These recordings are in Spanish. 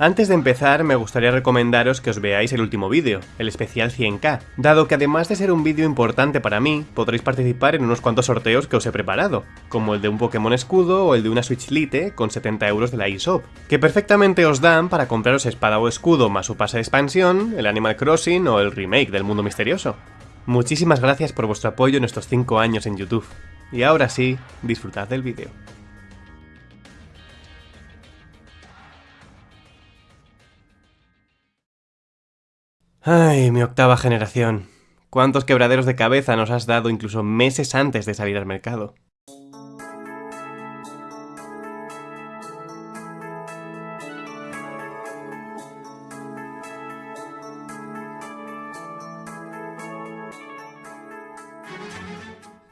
Antes de empezar, me gustaría recomendaros que os veáis el último vídeo, el especial 100k, dado que además de ser un vídeo importante para mí, podréis participar en unos cuantos sorteos que os he preparado, como el de un Pokémon escudo o el de una Switch Lite con 70 euros de la eShop, que perfectamente os dan para compraros espada o escudo más su pase de expansión, el Animal Crossing o el remake del Mundo Misterioso. Muchísimas gracias por vuestro apoyo en estos 5 años en YouTube. Y ahora sí, disfrutad del vídeo. Ay, mi octava generación. ¿Cuántos quebraderos de cabeza nos has dado incluso meses antes de salir al mercado?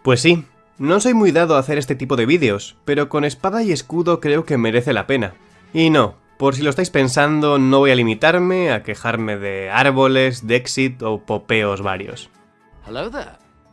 Pues sí, no soy muy dado a hacer este tipo de vídeos, pero con espada y escudo creo que merece la pena. Y no, por si lo estáis pensando, no voy a limitarme a quejarme de árboles, Dexit o popeos varios.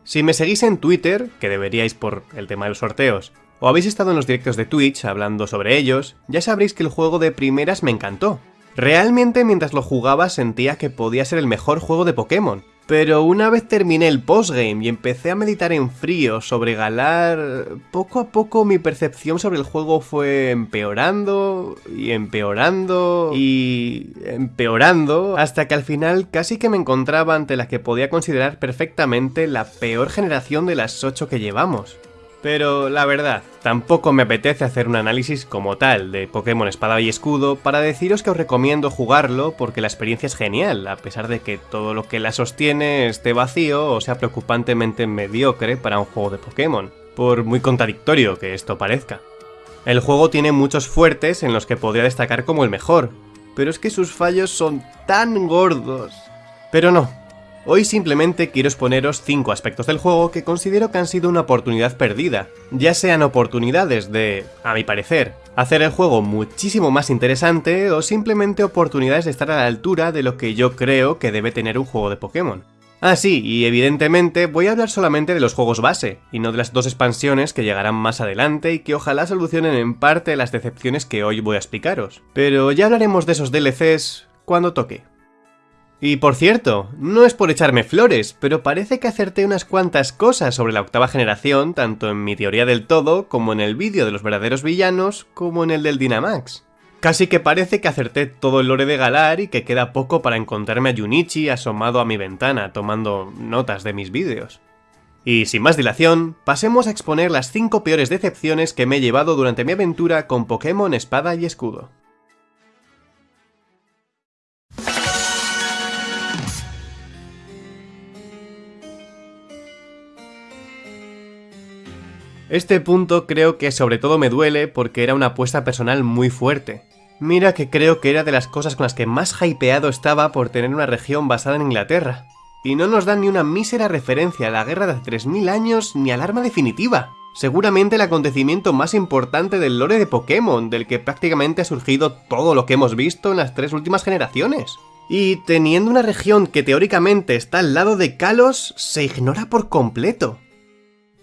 Si me seguís en Twitter, que deberíais por el tema de los sorteos, o habéis estado en los directos de Twitch hablando sobre ellos, ya sabréis que el juego de primeras me encantó. Realmente mientras lo jugaba sentía que podía ser el mejor juego de Pokémon, pero una vez terminé el postgame y empecé a meditar en frío sobre Galar, poco a poco mi percepción sobre el juego fue empeorando y empeorando y empeorando hasta que al final casi que me encontraba ante la que podía considerar perfectamente la peor generación de las 8 que llevamos. Pero la verdad, tampoco me apetece hacer un análisis como tal de Pokémon Espada y Escudo para deciros que os recomiendo jugarlo porque la experiencia es genial, a pesar de que todo lo que la sostiene esté vacío o sea preocupantemente mediocre para un juego de Pokémon, por muy contradictorio que esto parezca. El juego tiene muchos fuertes en los que podría destacar como el mejor, pero es que sus fallos son tan gordos. Pero no, Hoy simplemente quiero exponeros 5 aspectos del juego que considero que han sido una oportunidad perdida, ya sean oportunidades de, a mi parecer, hacer el juego muchísimo más interesante o simplemente oportunidades de estar a la altura de lo que yo creo que debe tener un juego de Pokémon. Ah sí, y evidentemente voy a hablar solamente de los juegos base, y no de las dos expansiones que llegarán más adelante y que ojalá solucionen en parte las decepciones que hoy voy a explicaros. Pero ya hablaremos de esos DLCs cuando toque. Y por cierto, no es por echarme flores, pero parece que acerté unas cuantas cosas sobre la octava generación, tanto en mi teoría del todo, como en el vídeo de los verdaderos villanos, como en el del Dynamax. Casi que parece que acerté todo el lore de Galar y que queda poco para encontrarme a Junichi asomado a mi ventana tomando notas de mis vídeos. Y sin más dilación, pasemos a exponer las 5 peores decepciones que me he llevado durante mi aventura con Pokémon Espada y Escudo. Este punto creo que sobre todo me duele porque era una apuesta personal muy fuerte. Mira que creo que era de las cosas con las que más hypeado estaba por tener una región basada en Inglaterra. Y no nos dan ni una mísera referencia a la guerra de hace 3000 años ni al arma definitiva. Seguramente el acontecimiento más importante del lore de Pokémon, del que prácticamente ha surgido todo lo que hemos visto en las tres últimas generaciones. Y teniendo una región que teóricamente está al lado de Kalos, se ignora por completo.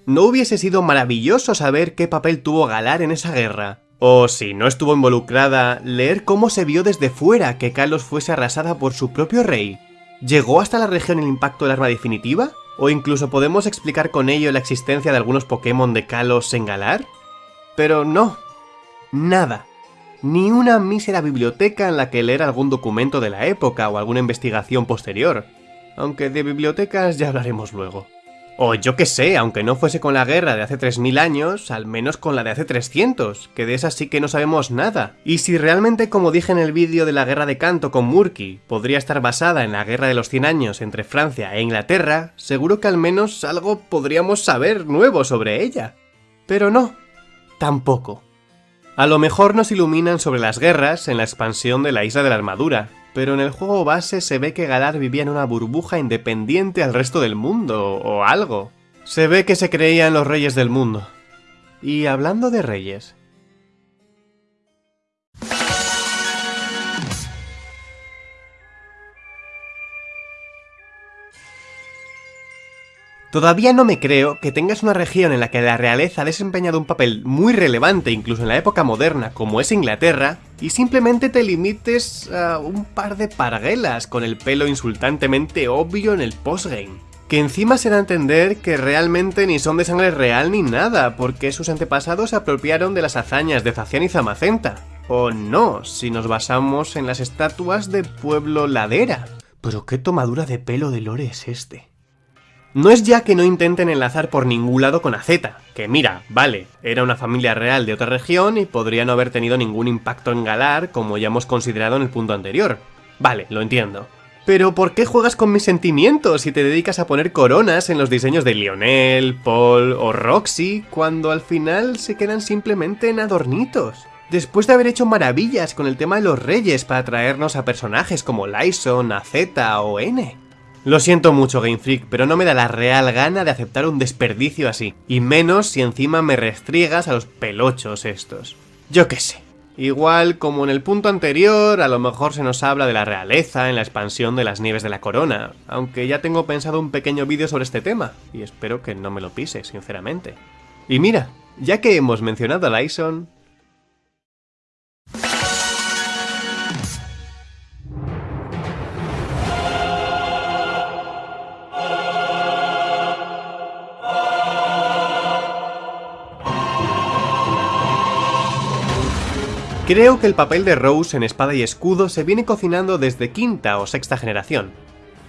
¿No hubiese sido maravilloso saber qué papel tuvo Galar en esa guerra? O si no estuvo involucrada, leer cómo se vio desde fuera que Kalos fuese arrasada por su propio rey. ¿Llegó hasta la región el impacto del arma definitiva? ¿O incluso podemos explicar con ello la existencia de algunos Pokémon de Kalos en Galar? Pero no. Nada. Ni una mísera biblioteca en la que leer algún documento de la época o alguna investigación posterior. Aunque de bibliotecas ya hablaremos luego. O yo que sé, aunque no fuese con la guerra de hace 3000 años, al menos con la de hace 300, que de esa sí que no sabemos nada. Y si realmente, como dije en el vídeo de la guerra de Canto con Murky, podría estar basada en la guerra de los 100 años entre Francia e Inglaterra, seguro que al menos algo podríamos saber nuevo sobre ella. Pero no, tampoco. A lo mejor nos iluminan sobre las guerras en la expansión de la Isla de la Armadura, pero en el juego base se ve que Galar vivía en una burbuja independiente al resto del mundo, o algo. Se ve que se creían los reyes del mundo. Y hablando de reyes... Todavía no me creo que tengas una región en la que la realeza ha desempeñado un papel muy relevante incluso en la época moderna como es Inglaterra, y simplemente te limites a un par de parguelas con el pelo insultantemente obvio en el postgame. Que encima se da a entender que realmente ni son de sangre real ni nada, porque sus antepasados se apropiaron de las hazañas de Zacián y Zamacenta. O no, si nos basamos en las estatuas de Pueblo Ladera. Pero qué tomadura de pelo de Lore es este. No es ya que no intenten enlazar por ningún lado con Azeta, que mira, vale, era una familia real de otra región y podría no haber tenido ningún impacto en Galar como ya hemos considerado en el punto anterior. Vale, lo entiendo. Pero ¿por qué juegas con mis sentimientos si te dedicas a poner coronas en los diseños de Lionel, Paul o Roxy cuando al final se quedan simplemente en adornitos? Después de haber hecho maravillas con el tema de los reyes para traernos a personajes como Lyson, Azeta o N. Lo siento mucho Game Freak, pero no me da la real gana de aceptar un desperdicio así, y menos si encima me restriegas a los pelochos estos. Yo qué sé. Igual, como en el punto anterior, a lo mejor se nos habla de la realeza en la expansión de las nieves de la corona, aunque ya tengo pensado un pequeño vídeo sobre este tema, y espero que no me lo pise, sinceramente. Y mira, ya que hemos mencionado a Lyson, Creo que el papel de Rose en Espada y Escudo se viene cocinando desde quinta o sexta generación.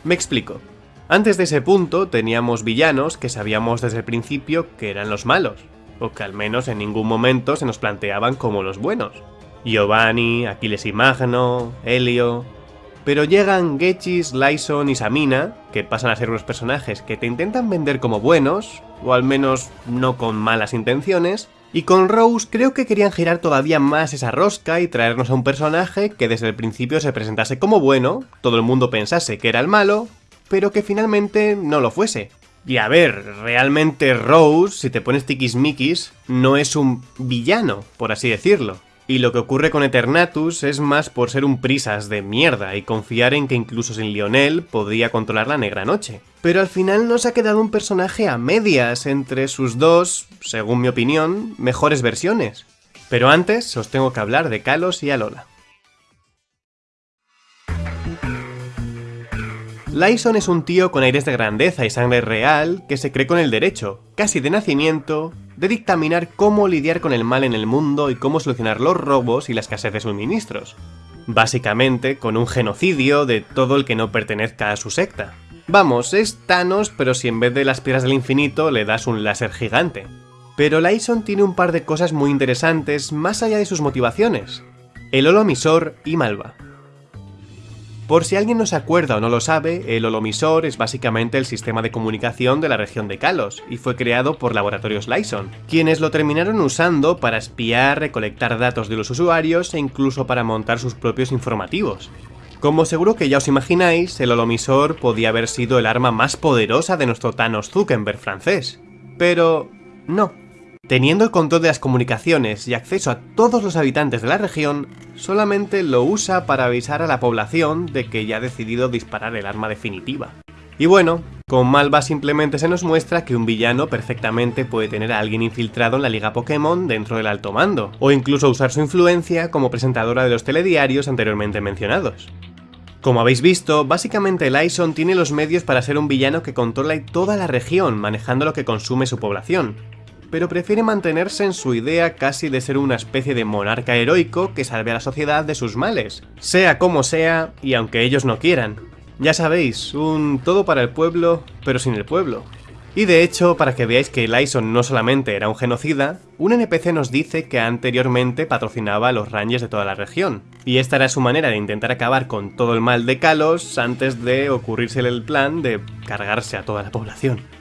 Me explico. Antes de ese punto teníamos villanos que sabíamos desde el principio que eran los malos, o que al menos en ningún momento se nos planteaban como los buenos. Giovanni, Aquiles y Magno, Helio... Pero llegan Gechis, Lyson y Samina, que pasan a ser unos personajes que te intentan vender como buenos, o al menos no con malas intenciones, y con Rose creo que querían girar todavía más esa rosca y traernos a un personaje que desde el principio se presentase como bueno, todo el mundo pensase que era el malo, pero que finalmente no lo fuese. Y a ver, realmente Rose, si te pones tiquismiquis, no es un villano, por así decirlo. Y lo que ocurre con Eternatus es más por ser un prisas de mierda y confiar en que incluso sin Lionel podría controlar la Negra Noche. Pero al final nos ha quedado un personaje a medias entre sus dos, según mi opinión, mejores versiones. Pero antes os tengo que hablar de Kalos y Alola. Lyson es un tío con aires de grandeza y sangre real que se cree con el derecho, casi de nacimiento, de dictaminar cómo lidiar con el mal en el mundo y cómo solucionar los robos y la escasez de suministros. Básicamente con un genocidio de todo el que no pertenezca a su secta. Vamos, es Thanos, pero si en vez de las piedras del infinito le das un láser gigante. Pero Lyson tiene un par de cosas muy interesantes más allá de sus motivaciones. El holomisor y Malva. Por si alguien no se acuerda o no lo sabe, el holomisor es básicamente el sistema de comunicación de la región de Kalos, y fue creado por Laboratorios Lyson, quienes lo terminaron usando para espiar, recolectar datos de los usuarios e incluso para montar sus propios informativos. Como seguro que ya os imagináis, el holomisor podía haber sido el arma más poderosa de nuestro Thanos Zuckerberg francés. Pero... no. Teniendo el control de las comunicaciones y acceso a todos los habitantes de la región, solamente lo usa para avisar a la población de que ya ha decidido disparar el arma definitiva. Y bueno, con Malva simplemente se nos muestra que un villano perfectamente puede tener a alguien infiltrado en la liga Pokémon dentro del alto mando, o incluso usar su influencia como presentadora de los telediarios anteriormente mencionados. Como habéis visto, básicamente Lyson tiene los medios para ser un villano que controla toda la región manejando lo que consume su población, pero prefiere mantenerse en su idea casi de ser una especie de monarca heroico que salve a la sociedad de sus males, sea como sea y aunque ellos no quieran. Ya sabéis, un todo para el pueblo, pero sin el pueblo. Y de hecho, para que veáis que Lyson no solamente era un genocida, un NPC nos dice que anteriormente patrocinaba a los rangers de toda la región, y esta era su manera de intentar acabar con todo el mal de Kalos antes de ocurrírsele el plan de cargarse a toda la población.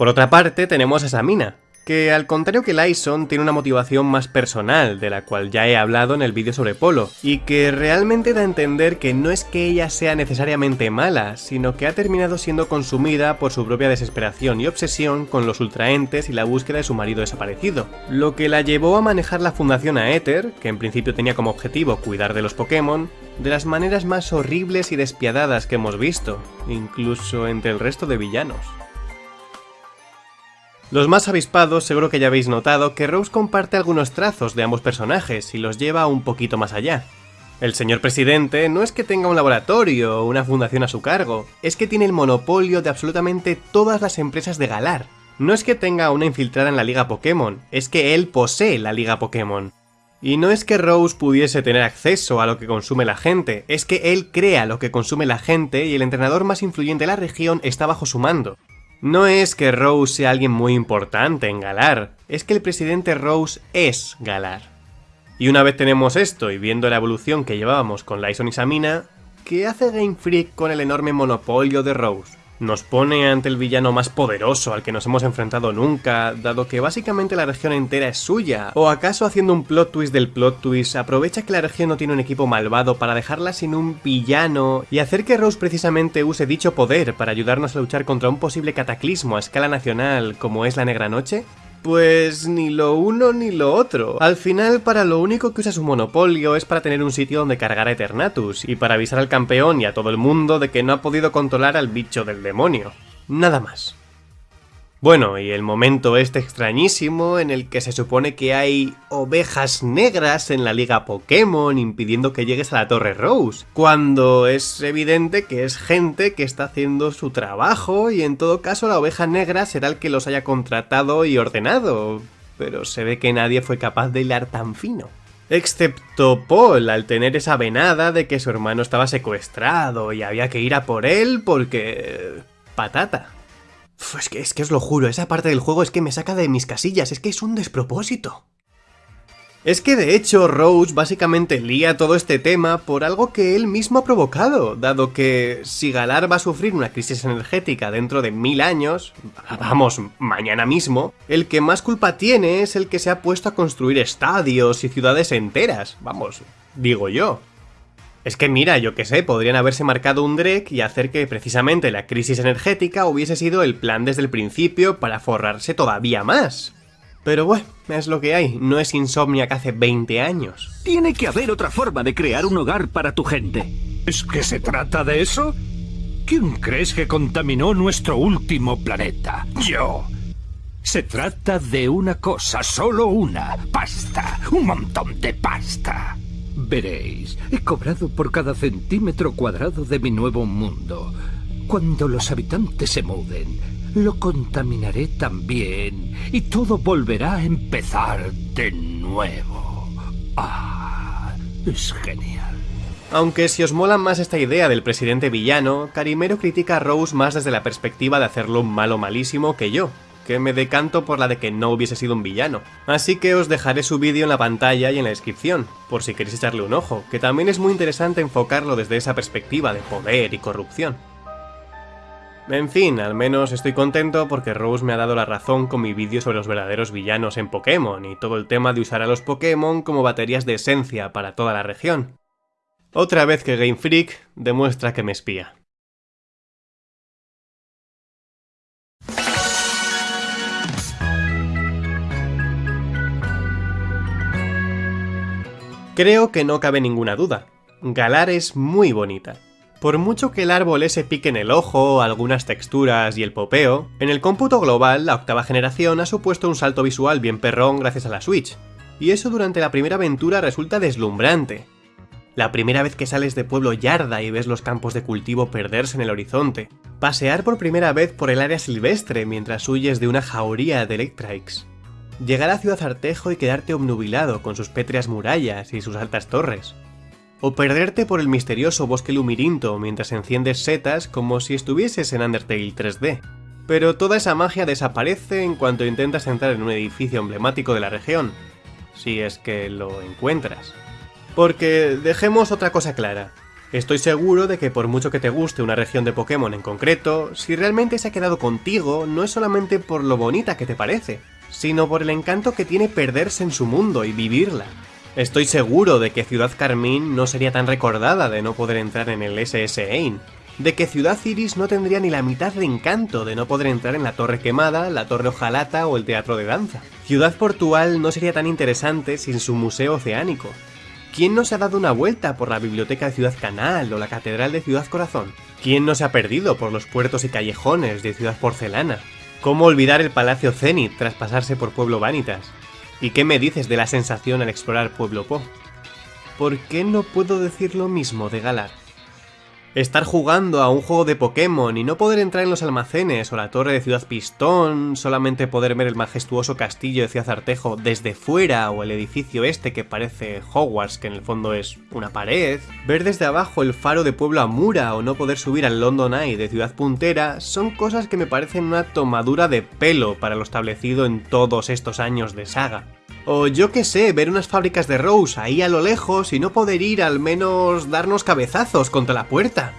Por otra parte, tenemos a Samina, que al contrario que Lyson tiene una motivación más personal, de la cual ya he hablado en el vídeo sobre Polo, y que realmente da a entender que no es que ella sea necesariamente mala, sino que ha terminado siendo consumida por su propia desesperación y obsesión con los ultraentes y la búsqueda de su marido desaparecido, lo que la llevó a manejar la fundación Aether, que en principio tenía como objetivo cuidar de los Pokémon, de las maneras más horribles y despiadadas que hemos visto, incluso entre el resto de villanos. Los más avispados seguro que ya habéis notado que Rose comparte algunos trazos de ambos personajes y los lleva un poquito más allá. El señor presidente no es que tenga un laboratorio o una fundación a su cargo, es que tiene el monopolio de absolutamente todas las empresas de Galar. No es que tenga una infiltrada en la liga Pokémon, es que él posee la liga Pokémon. Y no es que Rose pudiese tener acceso a lo que consume la gente, es que él crea lo que consume la gente y el entrenador más influyente de la región está bajo su mando. No es que Rose sea alguien muy importante en Galar, es que el presidente Rose es Galar. Y una vez tenemos esto y viendo la evolución que llevábamos con Lyson y Samina, ¿qué hace Game Freak con el enorme monopolio de Rose? Nos pone ante el villano más poderoso al que nos hemos enfrentado nunca, dado que básicamente la región entera es suya. ¿O acaso haciendo un plot twist del plot twist, aprovecha que la región no tiene un equipo malvado para dejarla sin un villano y hacer que Rose precisamente use dicho poder para ayudarnos a luchar contra un posible cataclismo a escala nacional como es la Negra Noche? Pues ni lo uno ni lo otro. Al final, para lo único que usa su monopolio es para tener un sitio donde cargar a Eternatus, y para avisar al campeón y a todo el mundo de que no ha podido controlar al bicho del demonio. Nada más. Bueno, y el momento este extrañísimo en el que se supone que hay ovejas negras en la liga Pokémon impidiendo que llegues a la Torre Rose, cuando es evidente que es gente que está haciendo su trabajo y en todo caso la oveja negra será el que los haya contratado y ordenado, pero se ve que nadie fue capaz de hilar tan fino. Excepto Paul, al tener esa venada de que su hermano estaba secuestrado y había que ir a por él porque... patata. Es que, es que os lo juro, esa parte del juego es que me saca de mis casillas, es que es un despropósito. Es que de hecho Rose básicamente lía todo este tema por algo que él mismo ha provocado, dado que si Galar va a sufrir una crisis energética dentro de mil años, vamos, mañana mismo, el que más culpa tiene es el que se ha puesto a construir estadios y ciudades enteras, vamos, digo yo. Es que mira, yo que sé, podrían haberse marcado un Drek y hacer que precisamente la crisis energética hubiese sido el plan desde el principio para forrarse todavía más. Pero bueno, es lo que hay, no es insomnia que hace 20 años. Tiene que haber otra forma de crear un hogar para tu gente. ¿Es que se trata de eso? ¿Quién crees que contaminó nuestro último planeta? Yo. Se trata de una cosa, solo una. Pasta. Un montón de pasta. Veréis, he cobrado por cada centímetro cuadrado de mi nuevo mundo. Cuando los habitantes se muden, lo contaminaré también y todo volverá a empezar de nuevo. Ah, es genial. Aunque si os mola más esta idea del presidente villano, Carimero critica a Rose más desde la perspectiva de hacerlo malo malísimo que yo, que me decanto por la de que no hubiese sido un villano. Así que os dejaré su vídeo en la pantalla y en la descripción, por si queréis echarle un ojo, que también es muy interesante enfocarlo desde esa perspectiva de poder y corrupción. En fin, al menos estoy contento porque Rose me ha dado la razón con mi vídeo sobre los verdaderos villanos en Pokémon y todo el tema de usar a los Pokémon como baterías de esencia para toda la región. Otra vez que Game Freak demuestra que me espía. Creo que no cabe ninguna duda. Galar es muy bonita. Por mucho que el árbol ese pique en el ojo, algunas texturas y el popeo, en el cómputo global la octava generación ha supuesto un salto visual bien perrón gracias a la Switch, y eso durante la primera aventura resulta deslumbrante. La primera vez que sales de Pueblo Yarda y ves los campos de cultivo perderse en el horizonte, pasear por primera vez por el área silvestre mientras huyes de una jauría de Electrikes, llegar a Ciudad Artejo y quedarte obnubilado con sus pétreas murallas y sus altas torres. O perderte por el misterioso bosque lumirinto mientras enciendes setas como si estuvieses en Undertale 3D. Pero toda esa magia desaparece en cuanto intentas entrar en un edificio emblemático de la región, si es que lo encuentras. Porque dejemos otra cosa clara. Estoy seguro de que por mucho que te guste una región de Pokémon en concreto, si realmente se ha quedado contigo, no es solamente por lo bonita que te parece, sino por el encanto que tiene perderse en su mundo y vivirla. Estoy seguro de que Ciudad Carmín no sería tan recordada de no poder entrar en el SS Ain, de que Ciudad Iris no tendría ni la mitad de encanto de no poder entrar en la Torre Quemada, la Torre Ojalata o el Teatro de Danza. Ciudad Portual no sería tan interesante sin su museo oceánico. ¿Quién no se ha dado una vuelta por la Biblioteca de Ciudad Canal o la Catedral de Ciudad Corazón? ¿Quién no se ha perdido por los puertos y callejones de Ciudad Porcelana? ¿Cómo olvidar el Palacio Zenith tras pasarse por Pueblo Vanitas? ¿Y qué me dices de la sensación al explorar Pueblo Po? ¿Por qué no puedo decir lo mismo de Galar? Estar jugando a un juego de Pokémon y no poder entrar en los almacenes o la torre de Ciudad Pistón, solamente poder ver el majestuoso castillo de Ciudad Artejo desde fuera o el edificio este que parece Hogwarts, que en el fondo es una pared, ver desde abajo el faro de Pueblo Amura o no poder subir al London Eye de Ciudad Puntera, son cosas que me parecen una tomadura de pelo para lo establecido en todos estos años de saga. O yo qué sé, ver unas fábricas de Rose ahí a lo lejos y no poder ir al menos darnos cabezazos contra la puerta.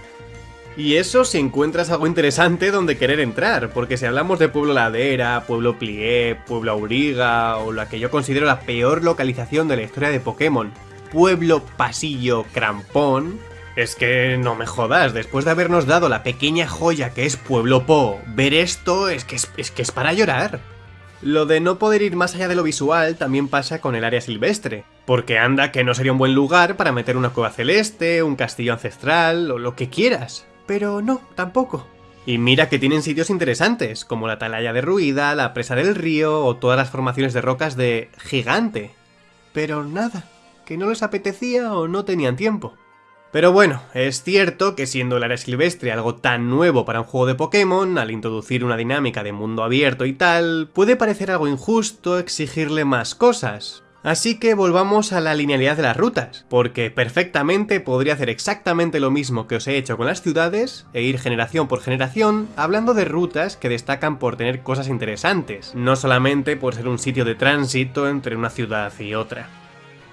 Y eso si encuentras algo interesante donde querer entrar, porque si hablamos de Pueblo Ladera, Pueblo Plié, Pueblo Auriga, o la que yo considero la peor localización de la historia de Pokémon, Pueblo Pasillo Crampón, es que no me jodas, después de habernos dado la pequeña joya que es Pueblo Po, ver esto es que es, es que es para llorar. Lo de no poder ir más allá de lo visual también pasa con el área silvestre, porque anda que no sería un buen lugar para meter una cueva celeste, un castillo ancestral o lo que quieras. Pero no, tampoco. Y mira que tienen sitios interesantes, como la atalaya de Ruida, la presa del río o todas las formaciones de rocas de Gigante. Pero nada, que no les apetecía o no tenían tiempo. Pero bueno, es cierto que siendo el área silvestre algo tan nuevo para un juego de Pokémon, al introducir una dinámica de mundo abierto y tal, puede parecer algo injusto exigirle más cosas. Así que volvamos a la linealidad de las rutas, porque perfectamente podría hacer exactamente lo mismo que os he hecho con las ciudades, e ir generación por generación, hablando de rutas que destacan por tener cosas interesantes, no solamente por ser un sitio de tránsito entre una ciudad y otra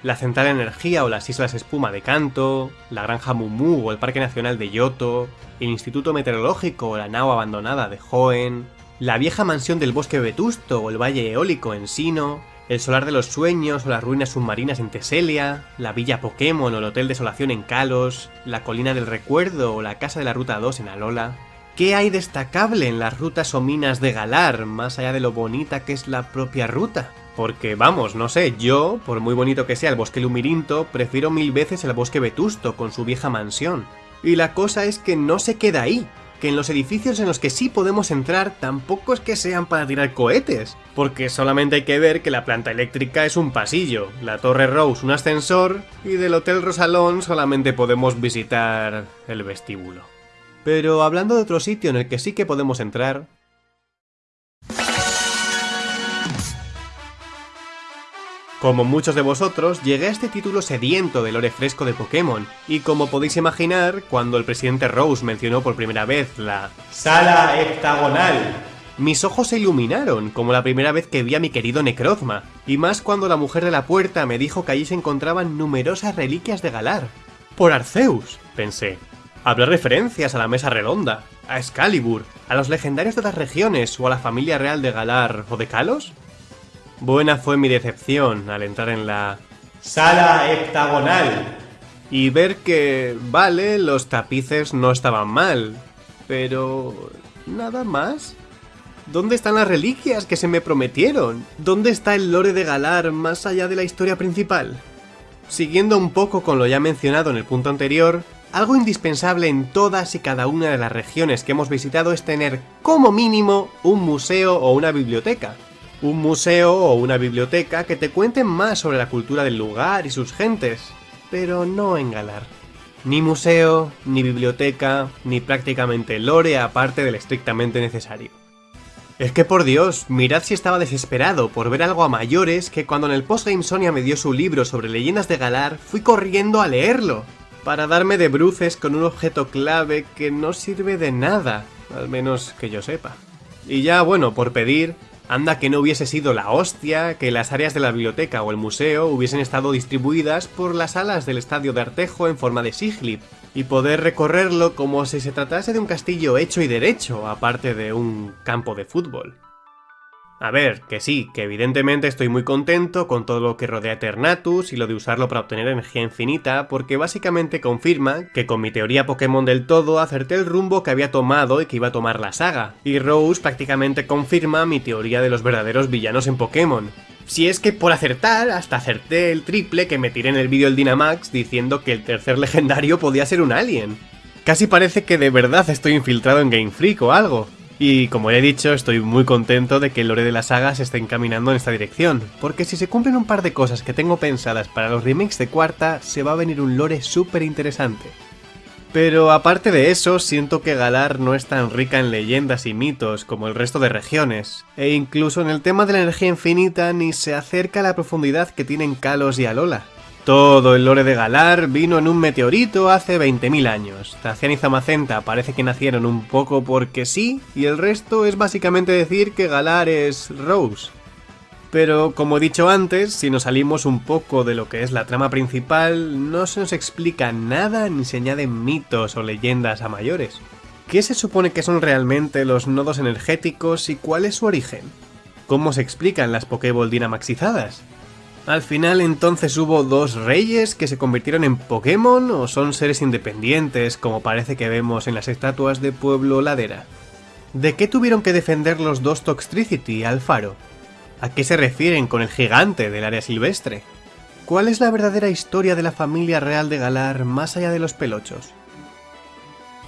la Central Energía o las Islas Espuma de Kanto, la Granja Mumu o el Parque Nacional de Yoto, el Instituto Meteorológico o la nao abandonada de Hoenn, la vieja mansión del Bosque Vetusto o el Valle Eólico en Sino, el Solar de los Sueños o las ruinas submarinas en Teselia, la Villa Pokémon o el Hotel Desolación en Kalos, la Colina del Recuerdo o la Casa de la Ruta 2 en Alola. ¿Qué hay destacable en las rutas o minas de Galar, más allá de lo bonita que es la propia ruta? Porque, vamos, no sé, yo, por muy bonito que sea el bosque Lumirinto, prefiero mil veces el bosque Vetusto con su vieja mansión. Y la cosa es que no se queda ahí, que en los edificios en los que sí podemos entrar tampoco es que sean para tirar cohetes, porque solamente hay que ver que la planta eléctrica es un pasillo, la Torre Rose un ascensor, y del Hotel Rosalón solamente podemos visitar el vestíbulo. Pero hablando de otro sitio en el que sí que podemos entrar, Como muchos de vosotros, llegué a este título sediento del lore fresco de Pokémon, y como podéis imaginar, cuando el presidente Rose mencionó por primera vez la Sala Hectagonal, mis ojos se iluminaron, como la primera vez que vi a mi querido Necrozma, y más cuando la mujer de la puerta me dijo que allí se encontraban numerosas reliquias de Galar. Por Arceus, pensé. Habrá referencias a la mesa redonda, a Excalibur, a los legendarios de las regiones o a la familia real de Galar o de Kalos. Buena fue mi decepción al entrar en la sala hectagonal y ver que, vale, los tapices no estaban mal, pero... ¿nada más? ¿Dónde están las reliquias que se me prometieron? ¿Dónde está el lore de Galar más allá de la historia principal? Siguiendo un poco con lo ya mencionado en el punto anterior, algo indispensable en todas y cada una de las regiones que hemos visitado es tener, como mínimo, un museo o una biblioteca un museo o una biblioteca que te cuenten más sobre la cultura del lugar y sus gentes, pero no en Galar. Ni museo, ni biblioteca, ni prácticamente lore aparte del estrictamente necesario. Es que por Dios, mirad si estaba desesperado por ver algo a mayores que cuando en el postgame Sonia me dio su libro sobre leyendas de Galar, fui corriendo a leerlo, para darme de bruces con un objeto clave que no sirve de nada, al menos que yo sepa. Y ya, bueno, por pedir, Anda que no hubiese sido la hostia que las áreas de la biblioteca o el museo hubiesen estado distribuidas por las alas del estadio de Artejo en forma de siglip, y poder recorrerlo como si se tratase de un castillo hecho y derecho, aparte de un campo de fútbol. A ver, que sí, que evidentemente estoy muy contento con todo lo que rodea Eternatus y lo de usarlo para obtener energía infinita, porque básicamente confirma que con mi teoría Pokémon del todo acerté el rumbo que había tomado y que iba a tomar la saga, y Rose prácticamente confirma mi teoría de los verdaderos villanos en Pokémon. Si es que por acertar, hasta acerté el triple que me tiré en el vídeo del Dynamax diciendo que el tercer legendario podía ser un alien. Casi parece que de verdad estoy infiltrado en Game Freak o algo. Y como ya he dicho, estoy muy contento de que el lore de la saga se esté encaminando en esta dirección, porque si se cumplen un par de cosas que tengo pensadas para los remakes de cuarta, se va a venir un lore súper interesante. Pero aparte de eso, siento que Galar no es tan rica en leyendas y mitos como el resto de regiones, e incluso en el tema de la energía infinita ni se acerca a la profundidad que tienen Kalos y Alola. Todo el lore de Galar vino en un meteorito hace 20.000 años. Tacian y Zamacenta parece que nacieron un poco porque sí, y el resto es básicamente decir que Galar es Rose. Pero como he dicho antes, si nos salimos un poco de lo que es la trama principal, no se nos explica nada ni se añaden mitos o leyendas a mayores. ¿Qué se supone que son realmente los nodos energéticos y cuál es su origen? ¿Cómo se explican las Pokéball dinamaxizadas? Al final entonces hubo dos reyes que se convirtieron en Pokémon o son seres independientes como parece que vemos en las estatuas de Pueblo Ladera. ¿De qué tuvieron que defender los dos Toxtricity al faro? ¿A qué se refieren con el gigante del área silvestre? ¿Cuál es la verdadera historia de la familia real de Galar más allá de los pelochos?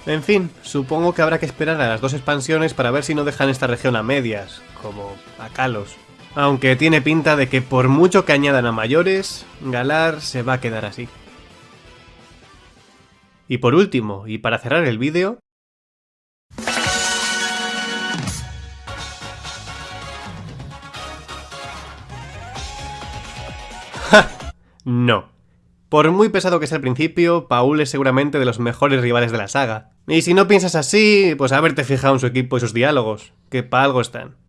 En fin, supongo que habrá que esperar a las dos expansiones para ver si no dejan esta región a medias, como a Kalos. Aunque tiene pinta de que por mucho que añadan a mayores, Galar se va a quedar así. Y por último, y para cerrar el vídeo... No. Por muy pesado que sea al principio, Paul es seguramente de los mejores rivales de la saga. Y si no piensas así, pues haberte fijado en su equipo y sus diálogos, que para algo están.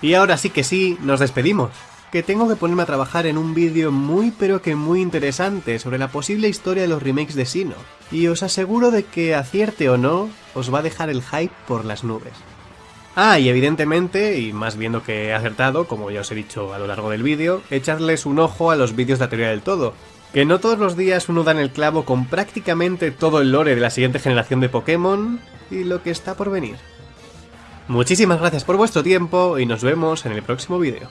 Y ahora sí que sí, nos despedimos. Que tengo que ponerme a trabajar en un vídeo muy pero que muy interesante sobre la posible historia de los remakes de Sino. Y os aseguro de que acierte o no, os va a dejar el hype por las nubes. Ah, y evidentemente, y más viendo que he acertado, como ya os he dicho a lo largo del vídeo, echadles un ojo a los vídeos de la teoría del todo, que no todos los días uno da en el clavo con prácticamente todo el lore de la siguiente generación de Pokémon y lo que está por venir. Muchísimas gracias por vuestro tiempo y nos vemos en el próximo vídeo.